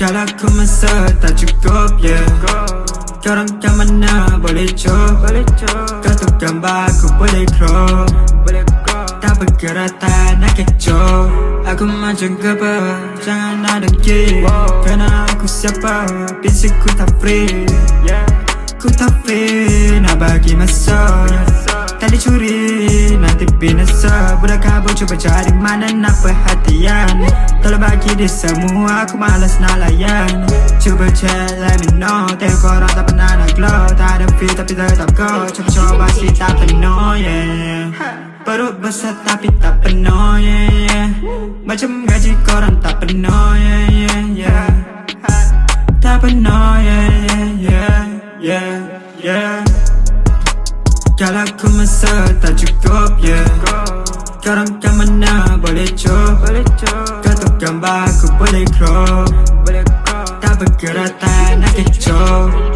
Kalau aku masa tak cukup yeah. Korang kat mana boleh cop Kau tu gambar aku boleh crop Tak bergerak tak nak kecoh. Aku macam gapa Jangan ada gay Kerana aku siapa? Bisik ku tak free. Ku tak free Nak bagi masa. Tak dicuri Nanti binasa. Budak kabur cuba cari mana nak perhatian? Tolong bagi dia semua Aku malas nak layan. Cuba chat let me know Tengok korang tak pernah nak glow. Tak ada feel tapi tetap go. Cuba-cuba si tak penuh yeah. Perut besar tapi tak penuh yeah, yeah. Macam gaji korang tak penuh yeah, yeah, yeah. Tak penuh yeah, yeah, yeah, yeah, yeah. Aku masa tak cukup yeah. Korang kat mana boleh cop Kau tu gambar aku boleh crop Tak bergerak tak nak kecoh